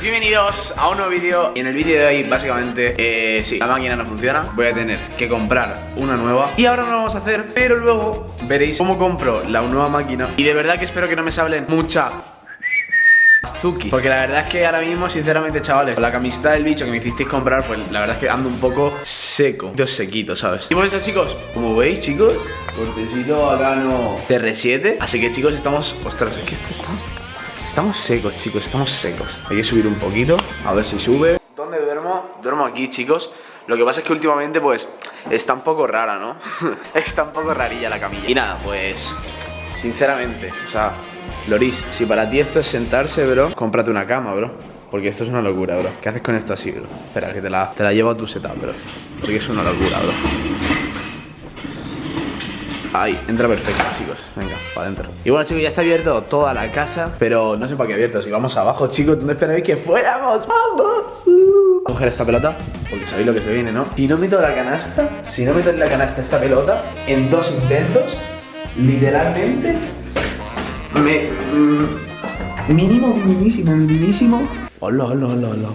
Bienvenidos a un nuevo vídeo. Y en el vídeo de hoy, básicamente, eh, sí, la máquina no funciona. Voy a tener que comprar una nueva. Y ahora no lo vamos a hacer, pero luego veréis cómo compro la nueva máquina. Y de verdad que espero que no me sablen mucha Zuki Porque la verdad es que ahora mismo, sinceramente, chavales Con la camiseta del bicho que me hicisteis comprar Pues la verdad es que ando un poco seco. Dos sequito, ¿sabes? Y por chicos, como veis, chicos Cortecito acá no TR7 Así que, chicos, estamos... Ostras, es que esto está... Estamos secos, chicos, estamos secos. Hay que subir un poquito, a ver si sube. ¿Dónde duermo? Duermo aquí, chicos. Lo que pasa es que últimamente, pues, está un poco rara, ¿no? está un poco rarilla la camilla. Y nada, pues, sinceramente, o sea Loris, si para ti esto es sentarse, bro Cómprate una cama, bro. Porque esto es una locura, bro. ¿Qué haces con esto así, bro? Espera, que te la, te la llevo a tu setup, bro. Porque es una locura, bro Ahí, entra perfecto, chicos. Venga, para adentro. Y bueno, chicos, ya está abierto toda la casa, pero no sé para qué abierto. Si vamos abajo, chicos, ¿dónde esperáis que fuéramos? ¡Vamos! Uh. Coger esta pelota, porque sabéis lo que se viene, ¿no? Si no meto la canasta, si no meto en la canasta esta pelota, en dos intentos, literalmente, me... Mm, mínimo, minimísimo, minimísimo... ¡Hola, hola, hola, hola!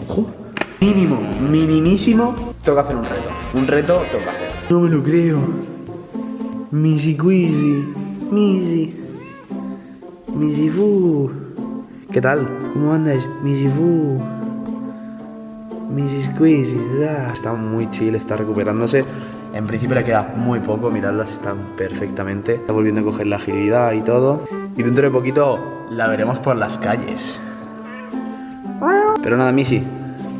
Mínimo, minimísimo, tengo que hacer un reto. Un reto tengo que hacer. No me lo creo. Misi Quisi, Misi, Misi Fu. ¿Qué tal? ¿Cómo andas? Misi Fu. Misi Squeezy, está muy chill, está recuperándose. En principio le queda muy poco, miradlas, están perfectamente. Está volviendo a coger la agilidad y todo. Y dentro de poquito la veremos por las calles. Pero nada, Missy,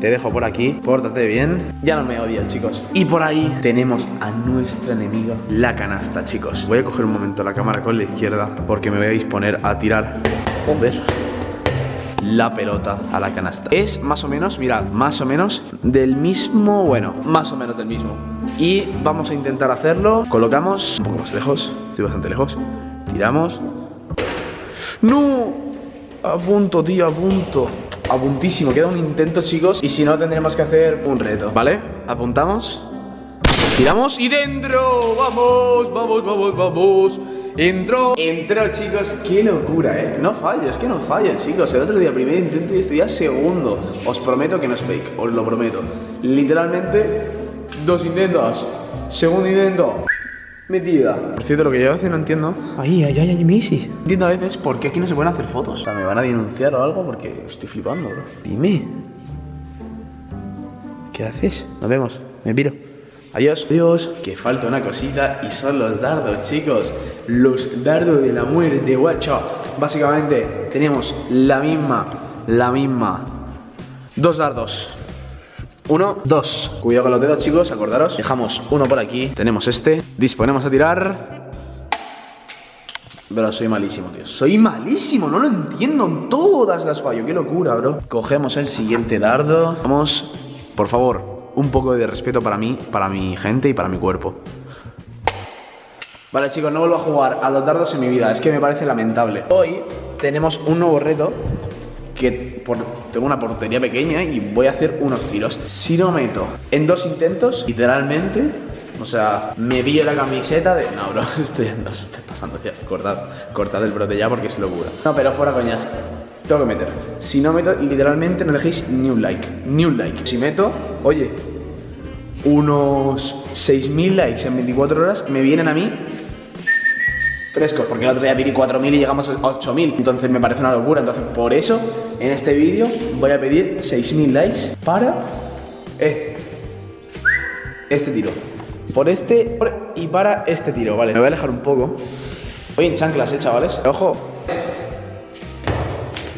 te dejo por aquí, pórtate bien. Ya no me odias, chicos. Y por ahí tenemos a nuestra enemiga La canasta, chicos. Voy a coger un momento la cámara con la izquierda Porque me voy a disponer a tirar Joder la pelota a la canasta. Es más o menos, mirad, más o menos Del mismo, bueno, más o menos del mismo. Y vamos a intentar hacerlo. Colocamos un poco más lejos Estoy bastante lejos. Tiramos. ¡No! A punto, tío, a a. Queda un intento, chicos. Y si no, tendremos que hacer un reto, ¿vale? Apuntamos. Tiramos y dentro. Vamos, vamos, vamos, vamos. Entró, entró chicos, qué locura, eh No falles, que no falles chicos El otro día primer intento y este día segundo Os prometo que no es fake, os lo prometo Literalmente, dos intentos Segundo intento Metida. Por cierto, lo que yo a veces no entiendo. Ay, ay, ay, ay, Missy. Entiendo a veces por qué aquí no se pueden hacer fotos. O sea, me van a denunciar o algo porque estoy flipando, bro. Dime. ¿Qué haces? Nos vemos. Me piro. Adiós. Adiós. Que falta una cosita y son los dardos, chicos. Los dardos de la muerte, guacho. Básicamente, tenemos la misma, la misma. Dos dardos. Uno, dos. Cuidado con los dedos, chicos, acordaros. Dejamos uno por aquí. Tenemos este. Disponemos a tirar. Bro, soy malísimo, tío. Soy malísimo, no lo entiendo En todas las fallo, qué locura, bro. Cogemos el siguiente dardo. Vamos, por favor, un poco de respeto para mí Para mi gente y para mi cuerpo. Vale, chicos, no vuelvo a jugar a los dardos en mi vida. Es que me parece lamentable. Hoy tenemos un nuevo reto que tengo una portería pequeña y voy a hacer unos tiros. Si no meto en dos intentos, literalmente, o sea, me vi la camiseta de... No, bro, estoy, no, estoy pasando ya. Cortad, cortad el brote ya porque es locura. No, pero fuera coñas. Tengo que meter. Si no meto, literalmente no dejéis ni un like. Ni un like. Si meto, oye, unos 6.000 likes en 24 horas me vienen a mí frescos, porque el otro día pedí 4.000 y llegamos a 8.000, entonces me parece una locura, entonces por eso en este vídeo voy a pedir 6.000 likes para eh, este tiro, por este y para este tiro, vale, me voy a alejar un poco, voy en chanclas, eh, chavales, ojo.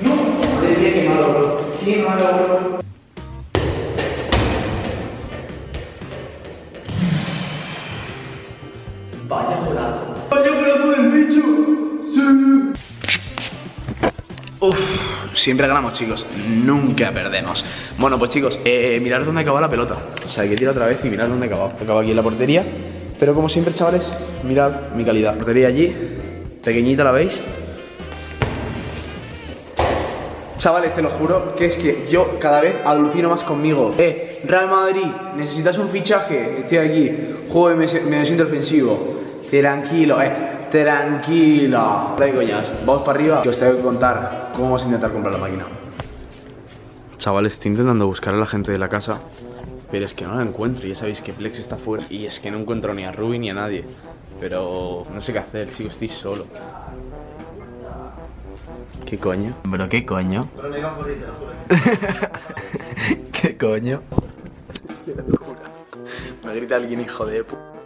No, qué malo, bro, qué malo, bro. Vaya golazo. Vaya golazo del bicho. Sí. Uf, siempre ganamos, chicos. Nunca perdemos. Bueno, pues chicos, eh, mirad dónde acabó la pelota. O sea, hay que tirar otra vez y mirad dónde acabó. Acabo aquí en la portería. Pero como siempre, chavales, mirad mi calidad. Portería allí, pequeñita, ¿la veis? Chavales, te lo juro que es que yo cada vez alucino más conmigo. Eh, Real Madrid, necesitas un fichaje. Estoy aquí. Juego me, me siento ofensivo. Tranquilo, eh. Tranquilo. De coñas. Vamos para arriba que os tengo que contar cómo vamos a intentar comprar la máquina. Chaval, estoy intentando buscar a la gente de la casa, pero es que no la encuentro. Ya sabéis que Plex está fuera y es que no encuentro ni a Ruby ni a nadie. Pero no sé qué hacer, chico, estoy solo. ¿Qué coño? ¿Pero qué coño? ¿Qué coño? Me grita alguien hijo de puta.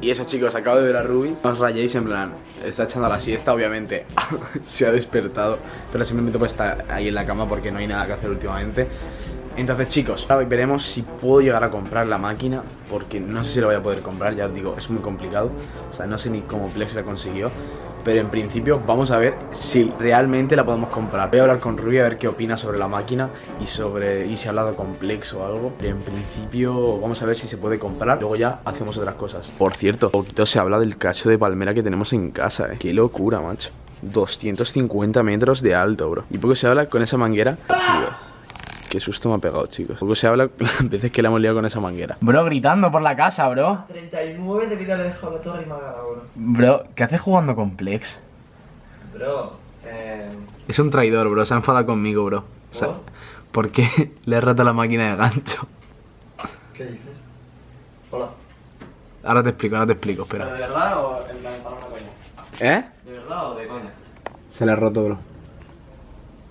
Y eso chicos, acabo de ver a Ruby. No os rayéis en plan, está echando la siesta obviamente. Se ha despertado Pero simplemente pues está ahí en la cama porque no hay nada que hacer últimamente. Entonces chicos, veremos si puedo llegar a comprar la máquina Porque no sé si la voy a poder comprar, ya os digo, es muy complicado. O sea, no sé ni cómo Plex la consiguió pero en principio vamos a ver si realmente la podemos comprar. Voy a hablar con Ruby a ver qué opina sobre la máquina y sobre y si ha hablado con Plex o algo. Pero en principio vamos a ver si se puede comprar. Luego ya hacemos otras cosas. Por cierto, poquito se habla del cacho de palmera que tenemos en casa, eh. Qué locura, macho. 250 metros de alto, bro. Y poco se habla con esa manguera. Qué susto me ha pegado, chicos. Poco se habla las veces que le hemos liado con esa manguera. Bro, gritando por la casa, bro. 39 de vida le he dejado la torre y me ha ganado, bro. Bro, ¿qué haces jugando con Plex? Bro, eh... Es un traidor, bro. Se ha enfadado conmigo, bro. O sea, ¿Por? porque le he roto la máquina de gancho. ¿Qué dices? Hola. Ahora te explico, ahora te explico, ¿Pero espera. de verdad o en una coña? ¿Eh? ¿De verdad o de coña? Se le ha roto, bro.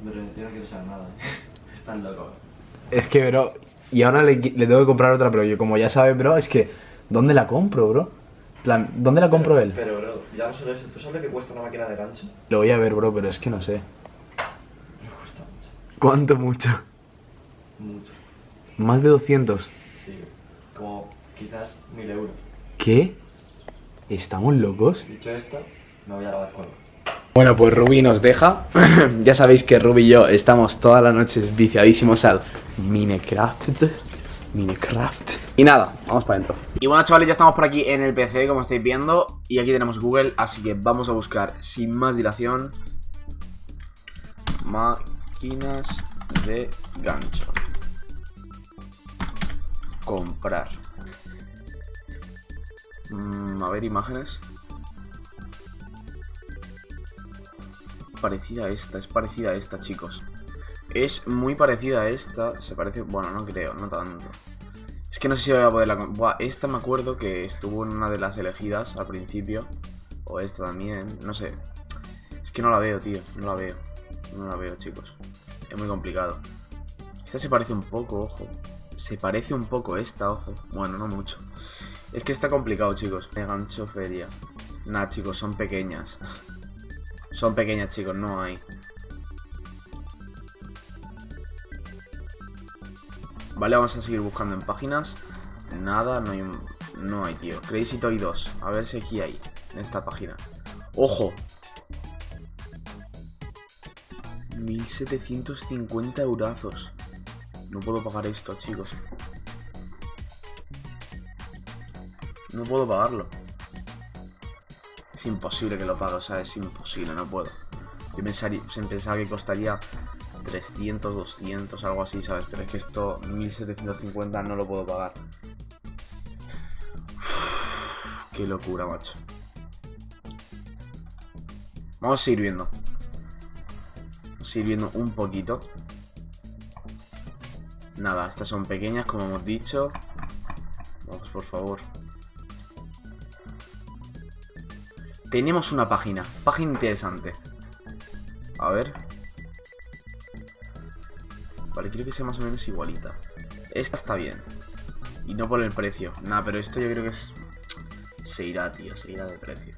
Bro, yo no quiero saber nada. Están locos. Es que, bro, y ahora le, le tengo que comprar otra, pero yo como ya sabes, bro, es que, ¿dónde la compro, bro? Plan, ¿dónde la compro él? Pero, bro, ya no solo eso. ¿Tú sabes que cuesta una máquina de gancho? Lo voy a ver, bro, pero es que no sé. Me cuesta mucho. ¿Cuánto mucho? Mucho. ¿Más de 200? Sí. Como quizás mil euros. ¿Qué? ¿Estamos locos? Dicho esto, me voy a lavar cuerpo. Bueno, pues Ruby nos deja. ya sabéis que Ruby y yo estamos todas las noches viciadísimos al Minecraft. Minecraft. Y nada, vamos para adentro. Y bueno, chavales, ya estamos por aquí en el PC, como estáis viendo. Y aquí tenemos Google, así que vamos a buscar, sin más dilación, máquinas de gancho. Comprar. Mm, a ver, imágenes. Parecida a esta, es parecida a esta, chicos. Es muy parecida a esta. Se parece. Bueno, no creo, no tanto. Es que no sé si voy a poderla. Buah, esta me acuerdo que estuvo en una de las elegidas al principio. O esta también, no sé. Es que no la veo, tío. No la veo. No la veo, chicos. Es muy complicado. Esta se parece un poco, ojo. Se parece un poco esta, ojo. Bueno, no mucho. Es que está complicado, chicos. De gancho feria. Nah, chicos, son pequeñas. Son pequeñas, chicos, no hay. Vale, vamos a seguir buscando en páginas. Nada, no hay, no hay, tío. Crazy Toy 2. A ver si aquí hay. En esta página. ¡Ojo! 1750 eurazos. No puedo pagar esto, chicos. No puedo pagarlo. Es imposible que lo pague, o sea, es imposible, no puedo. Yo pensaba que costaría 300, 200, algo así, ¿sabes? Pero es que esto, 1750, no lo puedo pagar. Qué locura, macho. Vamos a seguir viendo. Vamos a seguir viendo un poquito. Nada, estas son pequeñas, como hemos dicho. Vamos, por favor. Tenemos una página. Página interesante. A ver. Vale, quiero que sea más o menos igualita. Esta está bien. Y no por el precio. Nada, pero esto yo creo que es... Se irá, tío. Se irá de precio.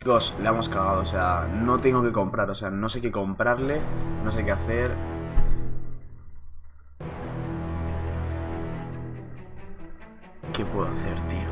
Chicos, le hemos cagado. O sea, no tengo que comprar. O sea, no sé qué comprarle. No sé qué hacer. ¿Qué puedo hacer, tío?